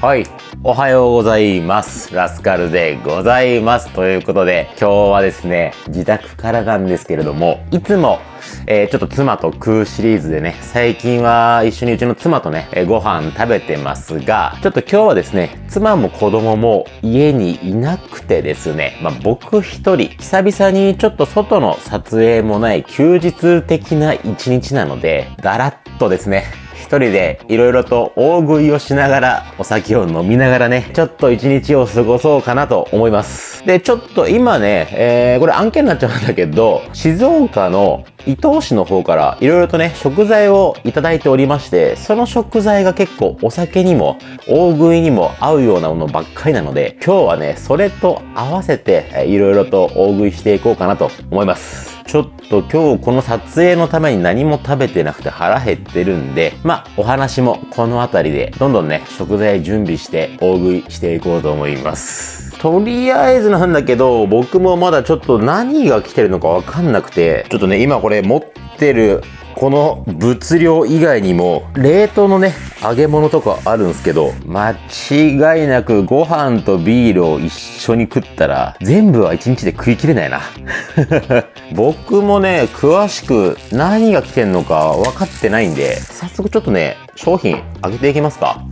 はい。おはようございます。ラスカルでございます。ということで、今日はですね、自宅からなんですけれども、いつも、えーちょっと妻と食うシリーズでね、最近は一緒にうちの妻とね、えーご飯食べてますが、ちょっと今日はですね、妻も子供も家にいなくてですね、まあ、僕一人、久々にちょっと外の撮影もない休日的な一日なので、だらっとですね、人でいろいろと大食いをしながらお酒を飲みながらね、ちょっと一日を過ごそうかなと思います。で、ちょっと今ね、えー、これ案件になっちゃうんだけど、静岡の伊東市の方からいろいろとね、食材をいただいておりまして、その食材が結構お酒にも大食いにも合うようなものばっかりなので、今日はね、それと合わせてえーいろいろと大食いしていこうかなと思います。ちょっと今日この撮影のために何も食べてなくて腹減ってるんで、まあお話もこの辺りでどんどんね、食材準備して大食いしていこうと思います。とりあえずなんだけど、僕もまだちょっと何が来てるのかわかんなくて、ちょっとね、今これ持っててるこの物量以外にも冷凍のね揚げ物とかあるんですけど間違いなくご飯とビールを一緒に食ったら全部は一日で食い切れないな。僕もね詳しく何が来てんのか分かってないんで早速ちょっとね商品上げていきますか。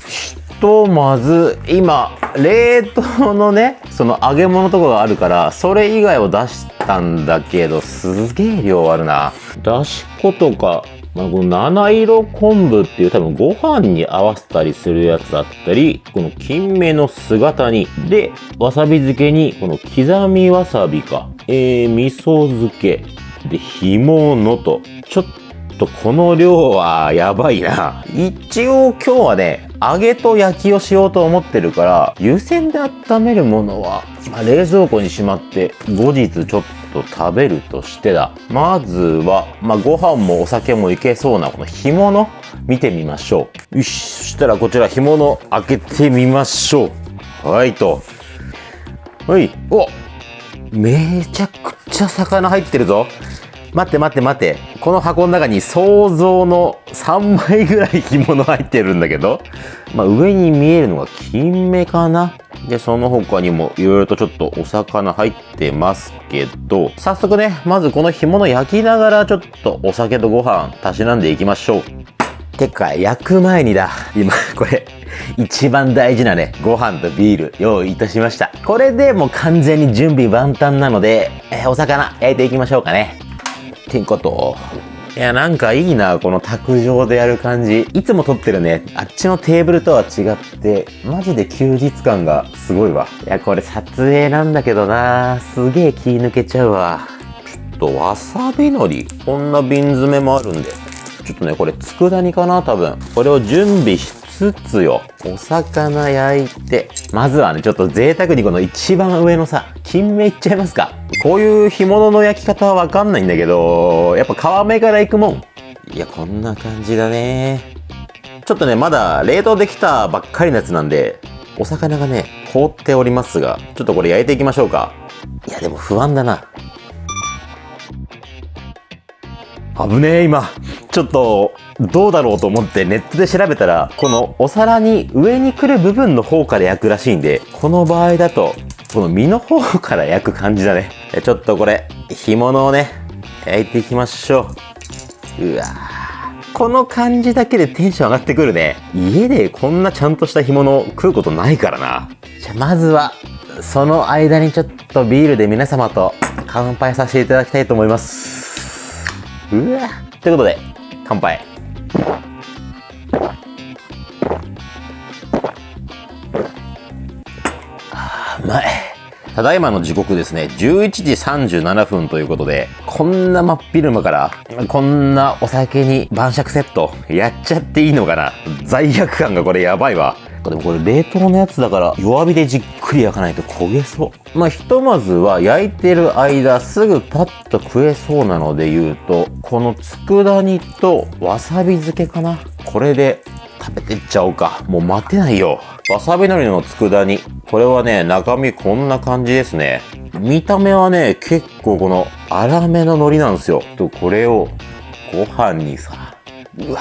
とまず今冷凍のねその揚げ物とかがあるからそれ以外を出したんだけどすげえ量あるな。だし粉とか、まあ、この七色昆布っていう多分ご飯に合わせたりするやつだったりこの金目の姿煮でわさび漬けにこの刻みわさびか。えー、味噌漬け。で干物と。ちょっととこの量はやばいな。一応今日はね、揚げと焼きをしようと思ってるから、湯煎で温めるものは、まあ冷蔵庫にしまって、後日ちょっと食べるとしてだ。まずは、まあ、ご飯もお酒もいけそうなこの干物、見てみましょう。よし、そしたらこちら干物開けてみましょう。はいと。はい。おめちゃくちゃ魚入ってるぞ。待って待って待って。この箱の中に想像の3枚ぐらい干物入ってるんだけど、まあ、上に見えるのが金目かなで、その他にもいろいろとちょっとお魚入ってますけど、早速ね、まずこの干物焼きながらちょっとお酒とご飯たしなんでいきましょう。てか、焼く前にだ。今、これ、一番大事なね、ご飯とビール用意いたしました。これでもう完全に準備万端なので、えーお魚焼いていきましょうかね。ってこと？いや、なんかいいな、この卓上でやる感じ。いつも撮ってるね、あっちのテーブルとは違って、マジで休日感がすごいわ。いや、これ撮影なんだけどな、すげえ気抜けちゃうわ。ちょっとわさび海苔、こんな瓶詰めもあるんで、ちょっとね、これ、佃煮かな多分。これを準備しつつよ、お魚焼いて、まずはね、ちょっと贅沢にこの一番上のさ、金目いっちゃいますか。こういう干物の焼き方はわかんないんだけど、やっぱ皮目からいくもん。いや、こんな感じだね。ちょっとね、まだ冷凍できたばっかりのやつなんで、お魚がね、凍っておりますが、ちょっとこれ焼いていきましょうか。いや、でも不安だな。危ねえ今ちょっとどうだろうと思ってネットで調べたらこのお皿に上に来る部分の方から焼くらしいんでこの場合だとこの身の方から焼く感じだね。ちょっとこれ干物をね焼いていきましょう。うわー。この感じだけでテンション上がってくるね。家でこんなちゃんとした干物を食うことないからな。じゃまずはその間にちょっとビールで皆様と乾杯させていただきたいと思います。うわということで乾杯。あーうまい。ただいまの時刻ですね。11時37分ということでこんな真っ昼間からこんなお酒に晩酌セットやっちゃっていいのかな。罪悪感がこれやばいわでもこれ冷凍のやつだから弱火でじっくり焼かないと焦げそう。まあひとまずは焼いてる間すぐパッと食えそうなので言うとこの佃煮とわさび漬けかな。これで食べてっちゃおうか。もう待てないよ。わさび海苔の佃煮。これはね中身こんな感じですね。見た目はね結構この粗めの海苔なんですよ。とこれをご飯にさうわ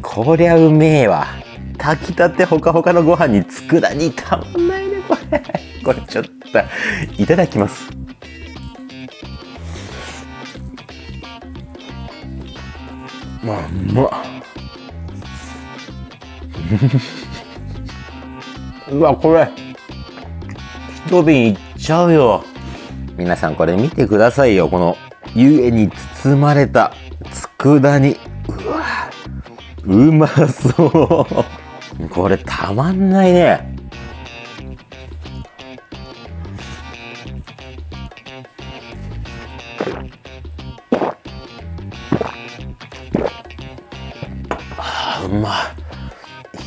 こりゃうめえわ。炊きたてほかほかのご飯に佃煮たまんないね、これ。これちょっと、いただきます。まあ、うまっ。うわ、これ。一瓶いっちゃうよ。皆さんこれ見てくださいよ。この湯気に包まれた佃煮。うわ、うまそう。これたまんないね。あうまい。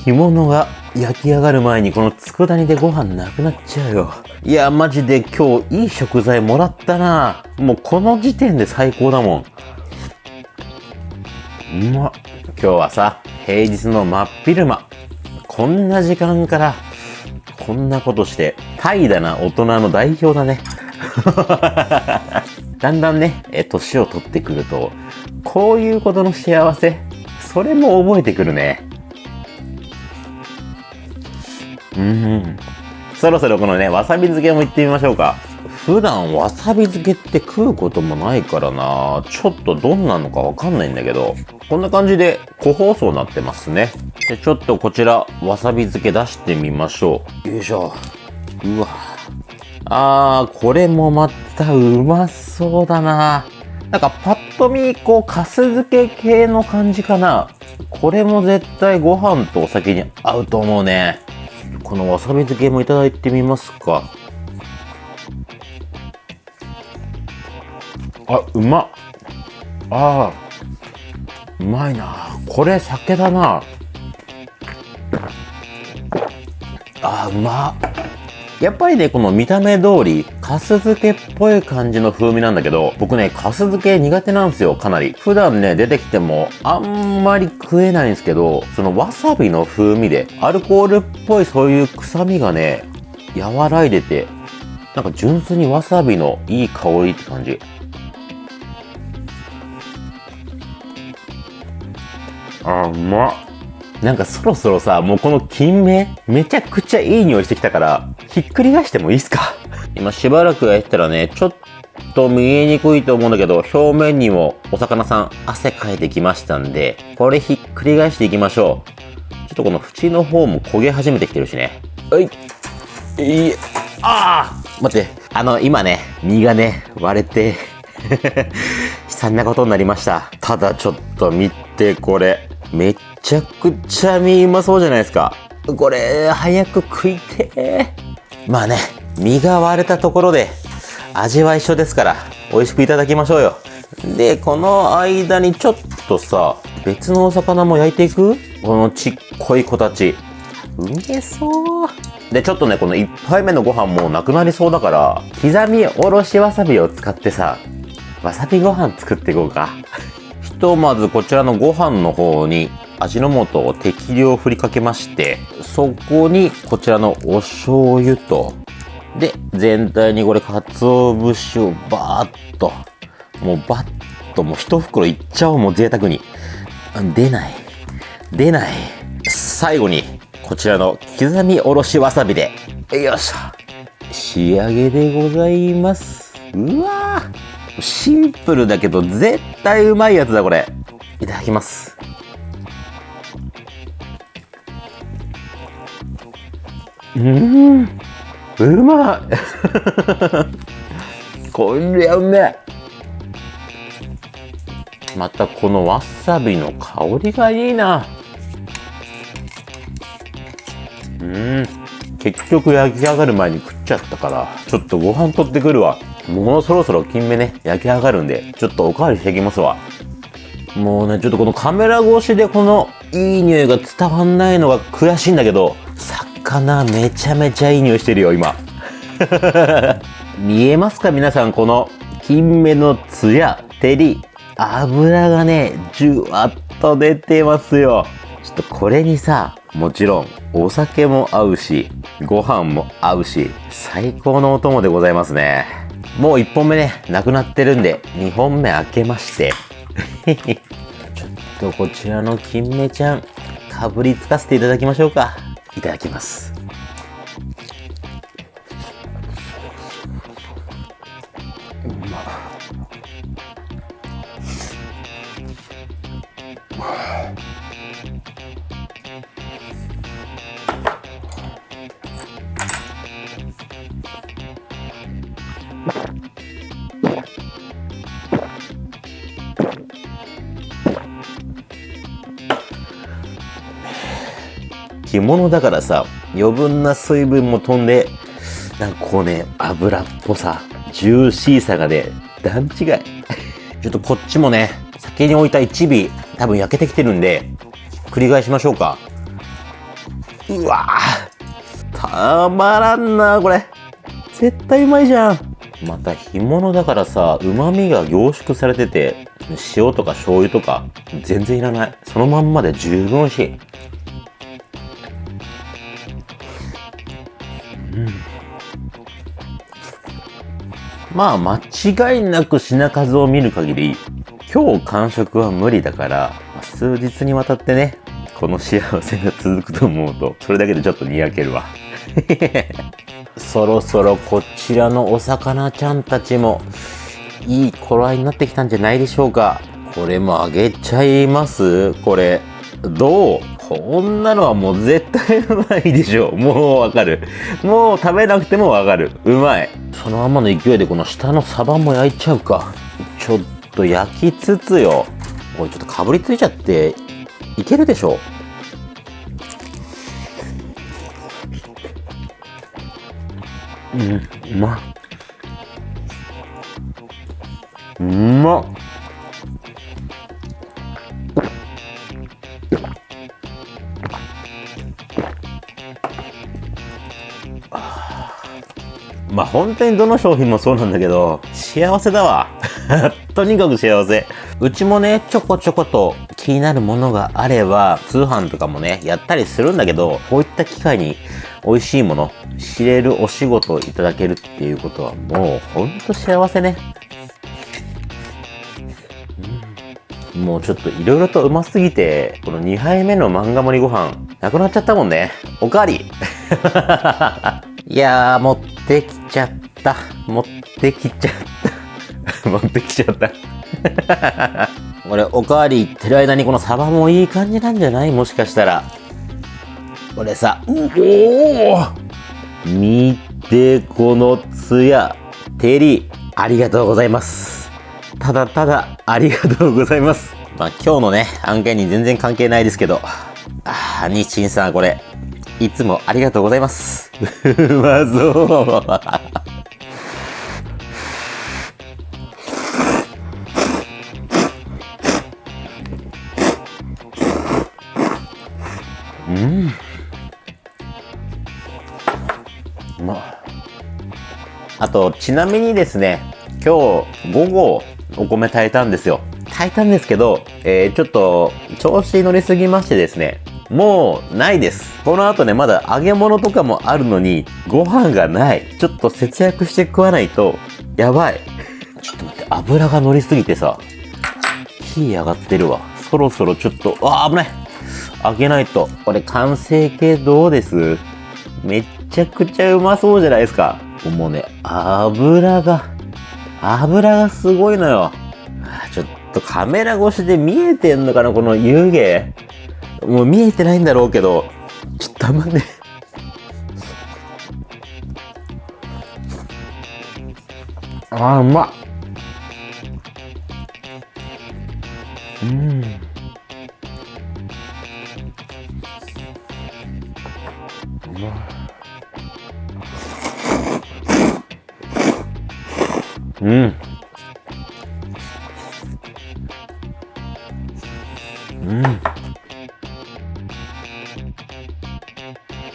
干物が焼き上がる前にこの佃煮でご飯なくなっちゃうよ。いや、マジで今日いい食材もらったなもうこの時点で最高だもん。うまっ。今日はさ、平日の真っ昼間。こんな時間から、こんなことして、怠惰な大人の代表だね。だんだんね、え、年を取ってくると、こういうことの幸せ、それも覚えてくるね。うん。そろそろこのね、わさび漬けも行ってみましょうか。普段わさび漬けって食うこともないからなちょっとどんなのかわかんないんだけど、こんな感じで個包装になってますね。で、ちょっとこちら、わさび漬け出してみましょう。よいしょ。うわ。あー、これもまたうまそうだななんかパッと見、こう、かす漬け系の感じかな。これも絶対ご飯とお酒に合うと思うね。このわさび漬けもいただいてみますか。あ、うまっ。ああ、うまいな。これ酒だな。あ、うま。やっぱりね、この見た目通り、かす漬けっぽい感じの風味なんだけど、僕ね、かす漬け苦手なんですよ、かなり。普段ね、出てきても、あんまり食えないんですけど、そのわさびの風味で、アルコールっぽいそういう臭みがね、和らいでて、なんか純粋にわさびのいい香りって感じ。あ、うまっ。なんかそろそろさ、もうこの金目、めちゃくちゃいい匂いしてきたから、ひっくり返してもいいっすか？今しばらくやったらね、ちょっと見えにくいと思うんだけど、表面にもお魚さん汗かいてきましたんで、これひっくり返していきましょう。ちょっとこの縁の方も焦げ始めてきてるしね。はい。いい、ああ待って、あの、今ね、身がね、割れて 悲惨なことになりました。ただちょっと見て、これ。めちゃくちゃ身うまそうじゃないですか。これ、早く食いてまあね、身が割れたところで、味は一緒ですから、美味しくいただきましょうよ。で、この間にちょっとさ、別のお魚も焼いていく？このちっこい子たち。うめそう。で、ちょっとね、この1杯目のご飯もなくなりそうだから、刻みおろしわさびを使ってさ、わさびご飯作っていこうか。とまずこちらのご飯の方に味の素を適量振りかけまして、そこにこちらのお醤油と、で、全体にこれ鰹節をバーッと、もうバッともう一袋いっちゃおう、もう贅沢に。出ない。出ない。最後に、こちらの刻みおろしわさびで、よいしょ。仕上げでございます。うわシンプルだけど絶対うまいやつだこれ。いただきます。うんうまい。これはうめえ。またこのわさびの香りがいいな。うん。結局焼き上がる前に食っちゃったからちょっとご飯取ってくるわ。もうそろそろ金目ね、焼き上がるんで、ちょっとおかわりしていきますわ。もうね、ちょっとこのカメラ越しでこのいい匂いが伝わんないのが悔しいんだけど、魚めちゃめちゃいい匂いしてるよ、今。見えますか皆さん、この金目のツヤ、照り、油がね、じゅわっと出てますよ。ちょっとこれにさ、もちろんお酒も合うし、ご飯も合うし、最高のお供でございますね。もう1本目ね、なくなってるんで、2本目開けまして。ちょっとこちらの金目ちゃん、かぶりつかせていただきましょうか。いただきます。物だからさ、余分な水分も飛んで、なんかこうね、油っぽさ、ジューシーさがね、段違い。ちょっとこっちもね、先に置いた一尾、多分焼けてきてるんで、繰り返しましょうか。うわぁ、たまらんなこれ。絶対うまいじゃん。また干物だからさ、旨味が凝縮されてて、塩とか醤油とか全然いらない。そのまんまで十分美味しい。まあ間違いなく品数を見る限り、今日完食は無理だから、数日にわたってね、この幸せが続くと思うと、それだけでちょっとにやけるわ。そろそろこちらのお魚ちゃんたちもいい頃合いになってきたんじゃないでしょうか。これもあげちゃいます？これ。どう？こんなのはもう絶対うまいでしょ。もうわかる。もう食べなくてもわかる。うまい。そのままの勢いでこの下のサバも焼いちゃうか。ちょっと焼きつつよ。これちょっとかぶりついちゃっていけるでしょうん、うまっうまっまあ本当にどの商品もそうなんだけど、幸せだわ。とにかく幸せ。うちもね、ちょこちょこと気になるものがあれば、通販とかもね、やったりするんだけど、こういった機会に美味しいもの、知れるお仕事をいただけるっていうことはもうほんと幸せね。もうちょっといろいろとうますぎて、この2杯目の漫画盛りご飯、なくなっちゃったもんね。おかわり いやー、持ってきちゃった。持ってきちゃった。持ってきちゃった。これ、おかわり言ってる間にこのサバもいい感じなんじゃない？もしかしたら。これさ、おお見て、このツヤ、照り、ありがとうございます。ただただ、ありがとうございます。まあ、今日のね、案件に全然関係ないですけど、ああ、日清さん、これ、いつもありがとうございます。う まそう。うん。うまあと、ちなみにですね、今日午後お米炊いたんですよ。炊いたんですけど、えー、ちょっと調子乗りすぎましてですね、もうないです。この後ね、まだ揚げ物とかもあるのに、ご飯がない。ちょっと節約して食わないと、やばい。ちょっと待って、油が乗りすぎてさ、火上がってるわ。そろそろちょっと、あ、危ない揚げないと。これ完成形どうです？めっちゃくちゃうまそうじゃないですか。もうね、油が、油がすごいのよ。ちょっとカメラ越しで見えてんのかなこの湯気。もう見えてないんだろうけど、ちょっとたまね。あー、うまっ。うん。うまうん。うん。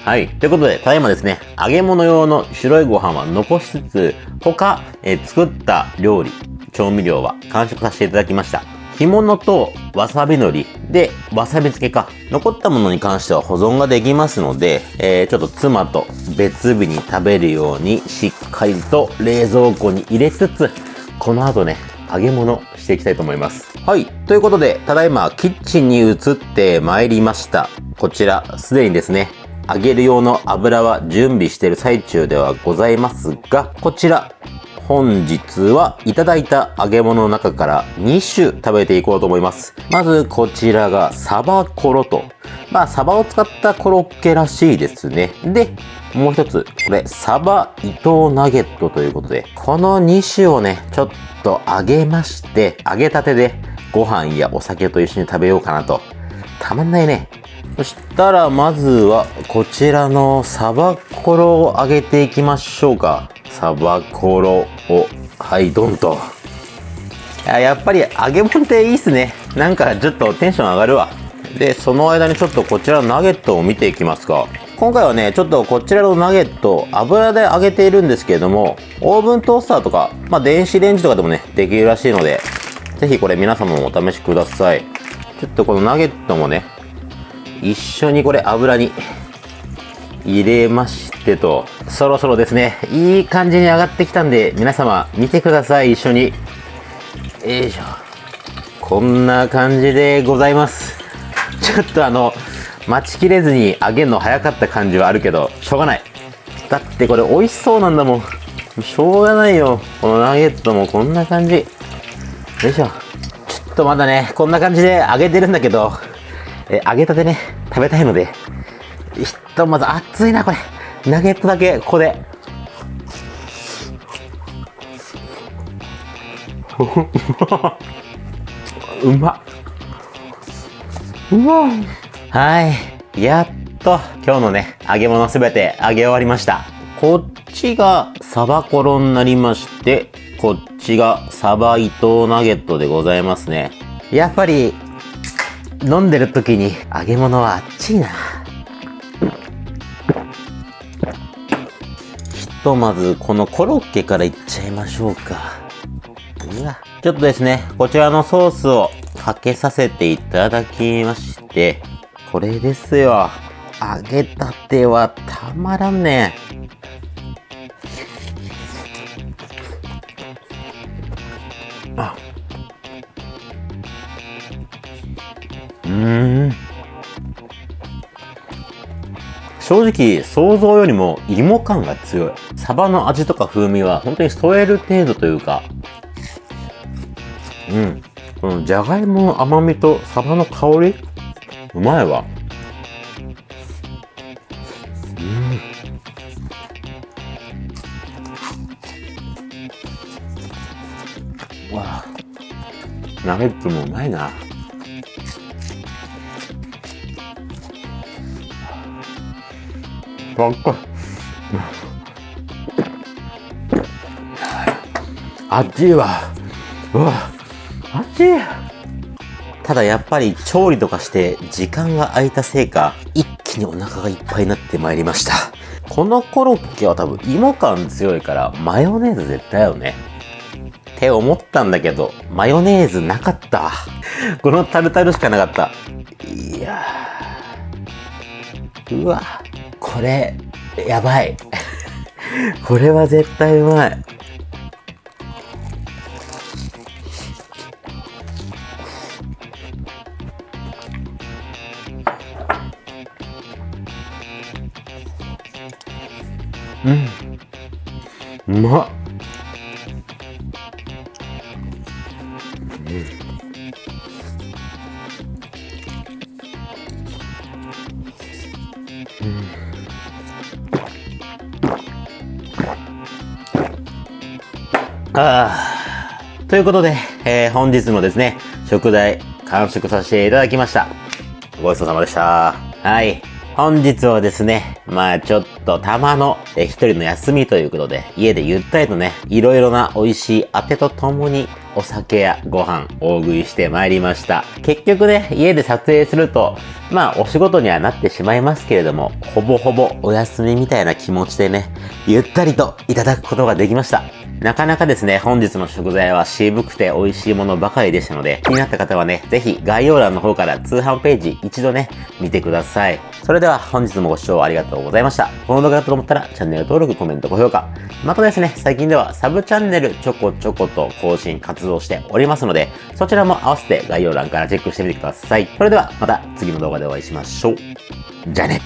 はい。ということで、ただいまですね、揚げ物用の白いご飯は残しつつ、他、え、作った料理、調味料は完食させていただきました。干物とわさび海苔で、わさび漬けか。残ったものに関しては保存ができますので、えー、ちょっと妻と別日に食べるようにしっかりと冷蔵庫に入れつつ、この後ね、揚げ物していきたいと思います。はい。ということで、ただいまキッチンに移って参りました。こちら、すでにですね、揚げる用の油は準備している最中ではございますが、こちら、本日はいただいた揚げ物の中から2種食べていこうと思います。まずこちらがサバコロと。まあサバを使ったコロッケらしいですね。で、もう一つ、これサバ伊藤ナゲットということで、この2種をね、ちょっと揚げまして、揚げたてでご飯やお酒と一緒に食べようかなと。たまんないね。そしたらまずはこちらのサバコロを揚げていきましょうか。サバコロを、はい、ドンと。やっぱり揚げ物っていいっすね。なんかちょっとテンション上がるわ。で、その間にちょっとこちらのナゲットを見ていきますか。今回はね、ちょっとこちらのナゲット、油で揚げているんですけれども、オーブントースターとか、まあ電子レンジとかでもね、できるらしいので、ぜひこれ皆様もお試しください。ちょっとこのナゲットもね、一緒にこれ油に入れましてと、そろそろですね、いい感じに上がってきたんで、皆様見てください、一緒に。よいしょ。こんな感じでございます。ちょっとあの、待ちきれずに揚げるの早かった感じはあるけど、しょうがない。だってこれ美味しそうなんだもん。しょうがないよ。このナゲットもこんな感じ。よいしょ。ちょっとまだね、こんな感じで揚げてるんだけど、え揚げたてね、食べたいので、ひとまず熱いな、これ。ナゲットだけ、ここで。うまっ。うまはい。やっと、今日のね、揚げ物すべて揚げ終わりました。こっちがサバコロになりまして、こっちがサバ伊藤ナゲットでございますね。やっぱり、飲んでる時に揚げ物はあっちいな。ひとまずこのコロッケからいっちゃいましょうか。うわ。ちょっとですね、こちらのソースをかけさせていただきまして、これですよ。揚げたてはたまらんね。ん。正直、想像よりも芋感が強い。サバの味とか風味は本当に添える程度というか、うん。このじゃがいもの甘みとサバの香り？うまいわ。うん。わあ。ナゲットもうまいな。ばっかあっちいわうわ。あっち？いただやっぱり調理とかして時間が空いたせいか一気にお腹がいっぱいになってまいりました。このコロッケは多分芋感強いからマヨネーズ絶対よね。って思ったんだけどマヨネーズなかった。このタルタルしかなかった。いやうわ。これ、やばい。これは絶対うまい。うん。うまっ。うんああ。ということで、えー、本日もですね、食材完食させていただきました。ごちそうさまでした。はい。本日はですね、まあちょっとたまのえ一人の休みということで、家でゆったりとね、いろいろな美味しいあてとともにお酒やご飯大食いしてまいりました。結局ね、家で撮影すると、まあお仕事にはなってしまいますけれども、ほぼほぼお休みみたいな気持ちでね、ゆったりといただくことができました。なかなかですね、本日の食材は渋くて美味しいものばかりでしたので、気になった方はね、ぜひ概要欄の方から通販ページ一度ね、見てください。それでは本日もご視聴ありがとうございました。この動画だと思ったらチャンネル登録、コメント、高評価。またですね、最近ではサブチャンネルちょこちょこと更新活動しておりますので、そちらも合わせて概要欄からチェックしてみてください。それではまた次の動画でお会いしましょう。じゃあね。